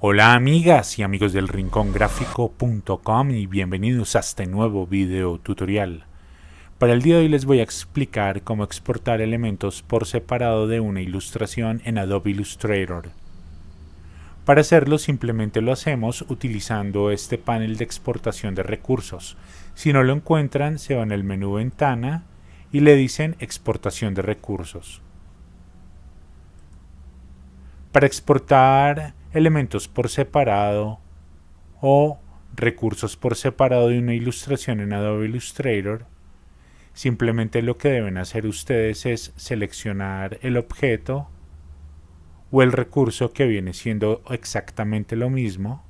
Hola amigas y amigos del rincongráfico.com y bienvenidos a este nuevo video tutorial. Para el día de hoy les voy a explicar cómo exportar elementos por separado de una ilustración en Adobe Illustrator. Para hacerlo simplemente lo hacemos utilizando este panel de exportación de recursos. Si no lo encuentran se van al menú Ventana y le dicen Exportación de recursos. Para exportar elementos por separado o recursos por separado de una ilustración en Adobe Illustrator, simplemente lo que deben hacer ustedes es seleccionar el objeto o el recurso que viene siendo exactamente lo mismo,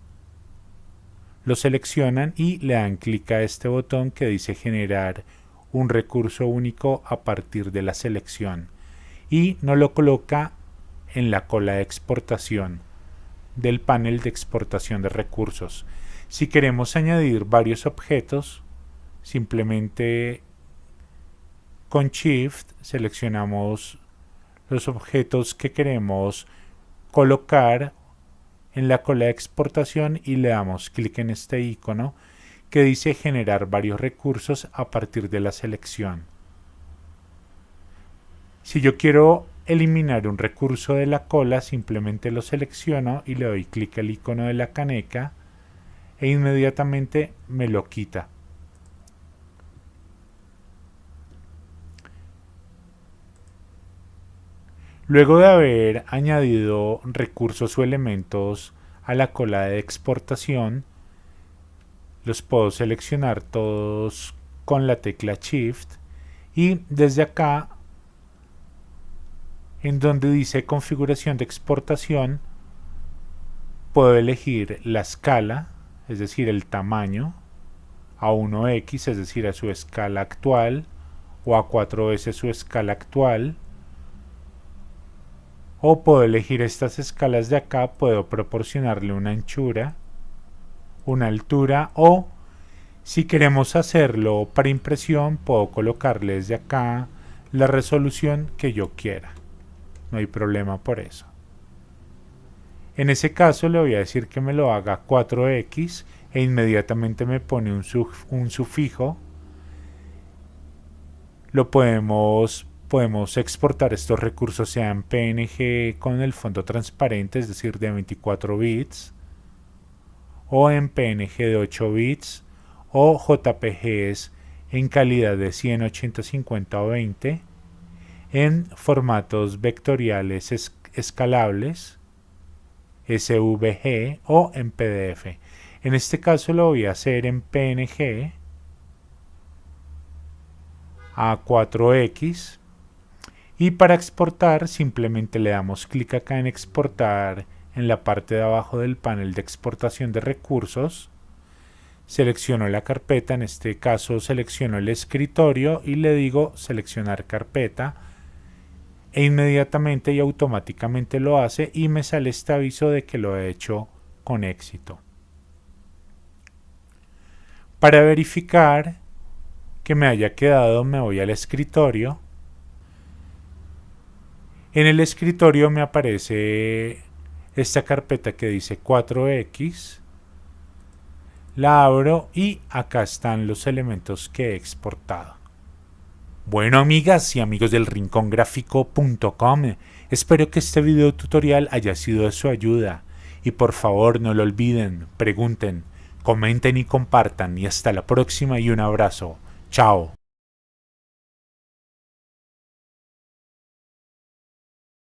lo seleccionan y le dan clic a este botón que dice generar un recurso único a partir de la selección y no lo coloca en la cola de exportación del panel de exportación de recursos. Si queremos añadir varios objetos, simplemente con Shift seleccionamos los objetos que queremos colocar en la cola de exportación y le damos clic en este icono que dice generar varios recursos a partir de la selección. Si yo quiero eliminar un recurso de la cola, simplemente lo selecciono y le doy clic al icono de la caneca e inmediatamente me lo quita. Luego de haber añadido recursos o elementos a la cola de exportación, los puedo seleccionar todos con la tecla Shift y desde acá en donde dice configuración de exportación puedo elegir la escala, es decir, el tamaño, a 1x, es decir, a su escala actual, o a 4 veces su escala actual, o puedo elegir estas escalas de acá, puedo proporcionarle una anchura, una altura, o si queremos hacerlo para impresión, puedo colocarle desde acá la resolución que yo quiera no hay problema por eso. En ese caso le voy a decir que me lo haga 4x e inmediatamente me pone un, sufijo. Lo podemos, podemos exportar estos recursos sea en PNG con el fondo transparente, es decir, de 24 bits, o en PNG de 8 bits, o JPGs en calidad de 180, 50 o 20 en formatos vectoriales escalables, SVG o en PDF. En este caso lo voy a hacer en PNG a 4X y para exportar simplemente le damos clic acá en exportar en la parte de abajo del panel de exportación de recursos. Selecciono la carpeta, en este caso selecciono el escritorio y le digo seleccionar carpeta e inmediatamente y automáticamente lo hace y me sale este aviso de que lo he hecho con éxito. Para verificar que me haya quedado me voy al escritorio. En el escritorio me aparece esta carpeta que dice 4X. La abro y acá están los elementos que he exportado. Bueno amigas y amigos del rincongráfico.com, espero que este video tutorial haya sido de su ayuda y por favor no lo olviden, pregunten, comenten y compartan y hasta la próxima y un abrazo. Chao.